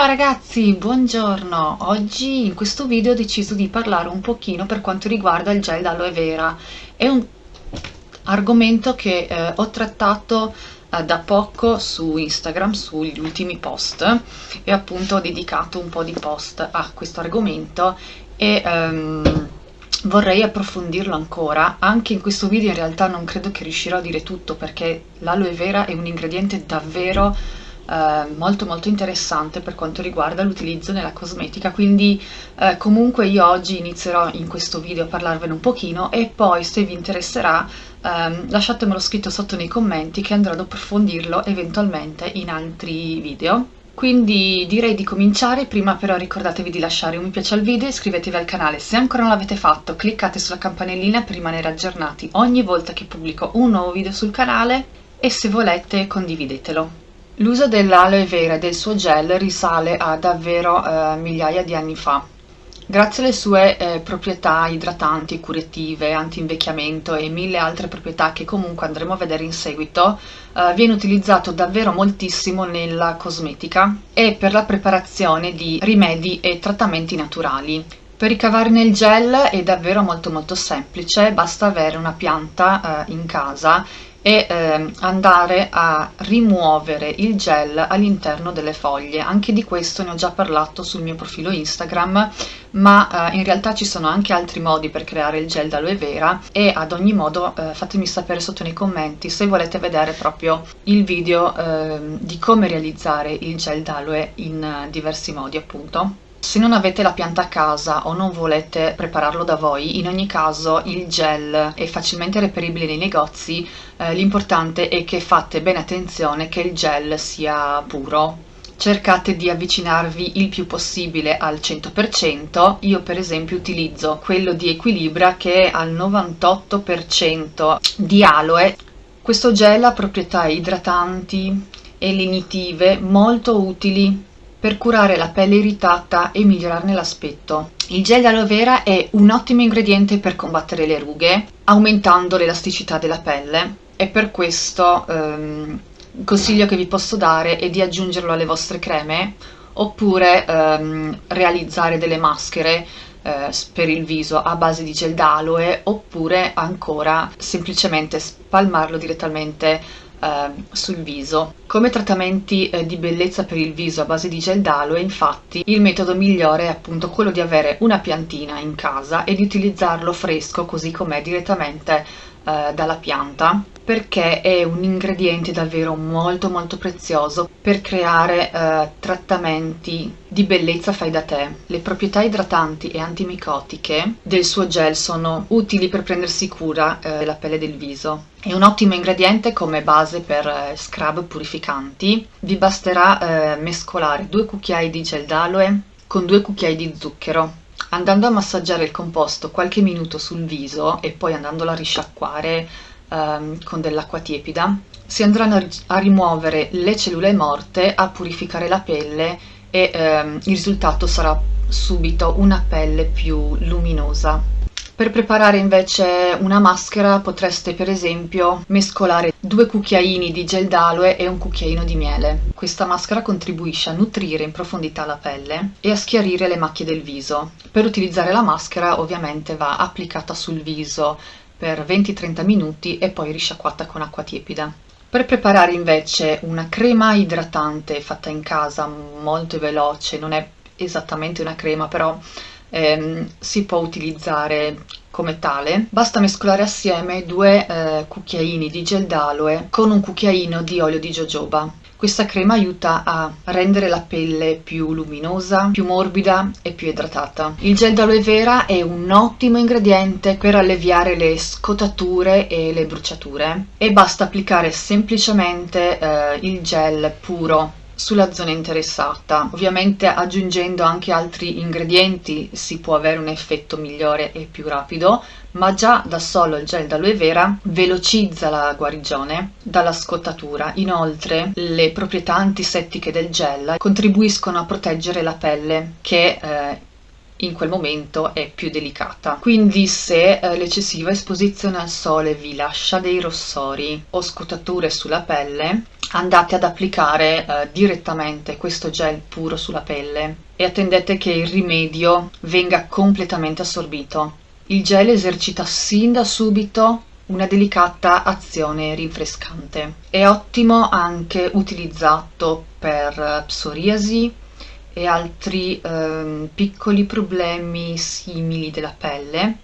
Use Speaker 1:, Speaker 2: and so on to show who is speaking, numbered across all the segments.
Speaker 1: Ciao ragazzi, buongiorno! Oggi in questo video ho deciso di parlare un pochino per quanto riguarda il gel d'aloe vera. È un argomento che eh, ho trattato eh, da poco su Instagram, sugli ultimi post, e appunto ho dedicato un po' di post a questo argomento e... Um, vorrei approfondirlo ancora, anche in questo video in realtà non credo che riuscirò a dire tutto perché l'aloe vera è un ingrediente davvero eh, molto molto interessante per quanto riguarda l'utilizzo nella cosmetica, quindi eh, comunque io oggi inizierò in questo video a parlarvene un pochino e poi se vi interesserà eh, lasciatemelo scritto sotto nei commenti che andrò ad approfondirlo eventualmente in altri video. Quindi direi di cominciare, prima però ricordatevi di lasciare un mi piace al video, iscrivetevi al canale se ancora non l'avete fatto, cliccate sulla campanellina per rimanere aggiornati ogni volta che pubblico un nuovo video sul canale e se volete condividetelo. L'uso dell'aloe vera e del suo gel risale a davvero eh, migliaia di anni fa. Grazie alle sue eh, proprietà idratanti, curative, anti-invecchiamento e mille altre proprietà che comunque andremo a vedere in seguito, eh, viene utilizzato davvero moltissimo nella cosmetica e per la preparazione di rimedi e trattamenti naturali. Per ricavarne il gel è davvero molto molto semplice, basta avere una pianta eh, in casa e eh, andare a rimuovere il gel all'interno delle foglie. Anche di questo ne ho già parlato sul mio profilo Instagram, ma eh, in realtà ci sono anche altri modi per creare il gel d'aloe vera e ad ogni modo eh, fatemi sapere sotto nei commenti se volete vedere proprio il video ehm, di come realizzare il gel d'aloe in eh, diversi modi appunto. Se non avete la pianta a casa o non volete prepararlo da voi, in ogni caso il gel è facilmente reperibile nei negozi, eh, l'importante è che fate bene attenzione che il gel sia puro. Cercate di avvicinarvi il più possibile al 100%, io per esempio utilizzo quello di Equilibra che è al 98% di aloe. Questo gel ha proprietà idratanti e lenitive molto utili per curare la pelle irritata e migliorarne l'aspetto. Il gel d'aloe vera è un ottimo ingrediente per combattere le rughe, aumentando l'elasticità della pelle e per questo ehm, il consiglio che vi posso dare è di aggiungerlo alle vostre creme oppure ehm, realizzare delle maschere eh, per il viso a base di gel d'aloe oppure ancora semplicemente spalmarlo direttamente sul viso. Come trattamenti eh, di bellezza per il viso a base di gel d'aloe, infatti, il metodo migliore è appunto quello di avere una piantina in casa e di utilizzarlo fresco così com'è direttamente eh, dalla pianta perché è un ingrediente davvero molto molto prezioso per creare eh, trattamenti di bellezza fai da te. Le proprietà idratanti e antimicotiche del suo gel sono utili per prendersi cura eh, della pelle del viso. È un ottimo ingrediente come base per eh, scrub purificanti. Vi basterà eh, mescolare due cucchiai di gel d'aloe con due cucchiai di zucchero andando a massaggiare il composto qualche minuto sul viso e poi andandolo a risciacquare ehm, con dell'acqua tiepida, si andranno a, a, rimuovere le cellule morte, a purificare la pelle e ehm, il risultato sarà subito una pelle più luminosa. Per preparare invece una maschera potreste per esempio mescolare due cucchiaini di gel d'aloe e un cucchiaino di miele. Questa maschera contribuisce a nutrire in profondità la pelle e a schiarire le macchie del viso. Per utilizzare la maschera ovviamente va applicata sul viso per 20-30 minuti e poi risciacquata con acqua tiepida. Per preparare invece una crema idratante fatta in casa molto veloce, non è esattamente una crema però ehm, si può utilizzare come tale, basta mescolare assieme due eh, cucchiaini di gel d'aloe con un cucchiaino di olio di jojoba. Questa crema aiuta a rendere la pelle più luminosa, più morbida e più idratata. Il gel d'aloe vera è un ottimo ingrediente per alleviare le scottature e le bruciature e basta applicare semplicemente eh, il gel puro sulla zona interessata. Ovviamente aggiungendo anche altri ingredienti si può avere un effetto migliore e più rapido, ma già da solo il gel d'aloe vera velocizza la guarigione dalla scottatura. Inoltre le proprietà antisettiche del gel contribuiscono a proteggere la pelle che eh, in quel momento è più delicata. Quindi se eh, l'eccessiva esposizione al sole vi lascia dei rossori o scottature sulla pelle, andate ad applicare eh, direttamente questo gel puro sulla pelle e attendete che il rimedio venga completamente assorbito. Il gel esercita sin da subito una delicata azione rinfrescante. È ottimo anche utilizzato per psoriasi e altri eh, piccoli problemi simili della pelle.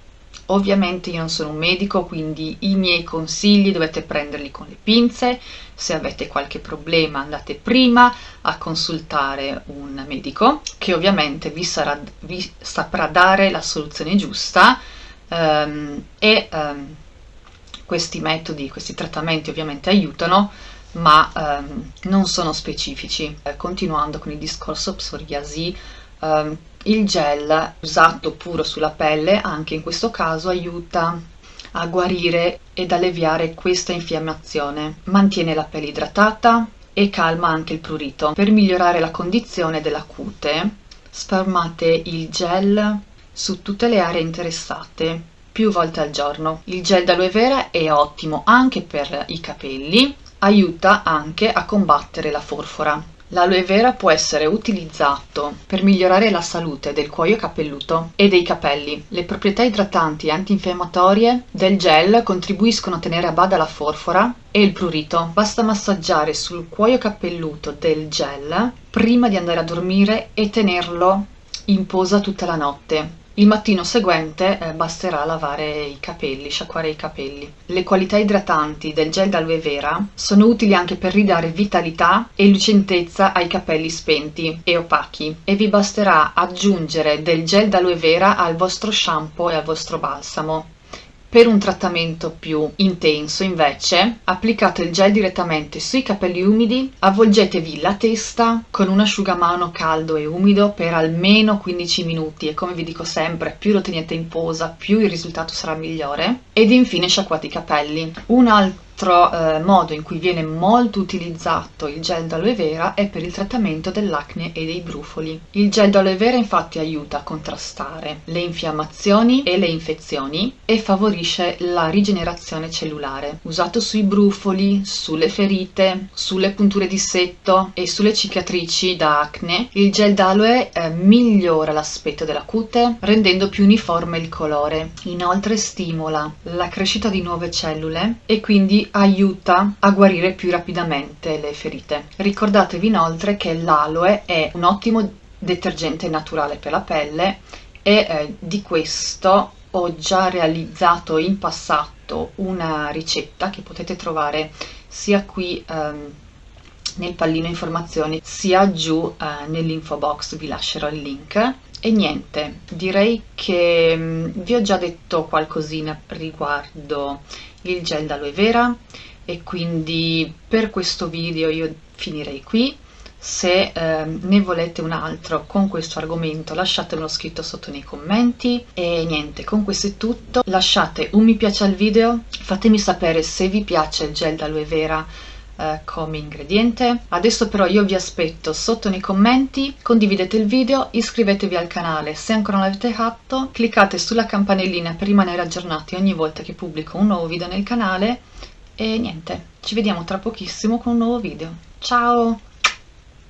Speaker 1: Ovviamente io non sono un medico, quindi i miei consigli dovete prenderli con le pinze, se avete qualche problema andate prima a consultare un medico che ovviamente vi, sarà, vi saprà dare la soluzione giusta um, e um, questi metodi, questi trattamenti ovviamente aiutano ma um, non sono specifici. Eh, continuando con il discorso psoriasi, Um, il gel usato puro sulla pelle anche in questo caso aiuta a guarire ed alleviare questa infiammazione, mantiene la pelle idratata e calma anche il prurito. Per migliorare la condizione della cute sparmate il gel su tutte le aree interessate più volte al giorno. Il gel d'aloe vera è ottimo anche per i capelli, aiuta anche a combattere la forfora. L'aloe vera può essere utilizzato per migliorare la salute del cuoio capelluto e dei capelli. Le proprietà idratanti e antinfiammatorie del gel contribuiscono a tenere a bada la forfora e il prurito. Basta massaggiare sul cuoio capelluto del gel prima di andare a dormire e tenerlo in posa tutta la notte. Il mattino seguente eh, basterà lavare i capelli, sciacquare i capelli. Le qualità idratanti del gel d'aloe vera sono utili anche per ridare vitalità e lucentezza ai capelli spenti e opachi e vi basterà aggiungere del gel d'aloe vera al vostro shampoo e al vostro balsamo. Per un trattamento più intenso, invece, applicate il gel direttamente sui capelli umidi, avvolgetevi la testa con un asciugamano caldo e umido per almeno 15 minuti e come vi dico sempre, più lo tenete in posa, più il risultato sarà migliore. Ed infine sciacquate i capelli. Un altro altro eh, modo in cui viene molto utilizzato il gel d'aloe vera è per il trattamento dell'acne e dei brufoli. Il gel d'aloe vera infatti aiuta a contrastare le infiammazioni e le infezioni e favorisce la rigenerazione cellulare. Usato sui brufoli, sulle ferite, sulle punture di setto e sulle cicatrici da acne, il gel d'aloe eh, migliora l'aspetto della cute rendendo più uniforme il colore. Inoltre stimola la crescita di nuove cellule e quindi aiuta a guarire più rapidamente le ferite. Ricordatevi inoltre che l'aloe è un ottimo detergente naturale per la pelle e eh, di questo ho già realizzato in passato una ricetta che potete trovare sia qui ehm, nel pallino informazioni sia giù eh, nell'info box vi lascerò il link e niente direi che mm, vi ho già detto qualcosina riguardo il gel d'aloe vera e quindi per questo video io finirei qui. Se eh, ne volete un altro con questo argomento lasciatemelo scritto sotto nei commenti. E niente con questo è tutto. Lasciate un mi piace al video. Fatemi sapere se vi piace il gel d'aloe vera eh, come ingrediente. Adesso però io vi aspetto sotto nei commenti condividete il video iscrivetevi al canale se ancora non l'avete fatto cliccate sulla campanellina per rimanere aggiornati ogni volta che pubblico un nuovo video nel canale e niente ci vediamo tra pochissimo con un nuovo video. Ciao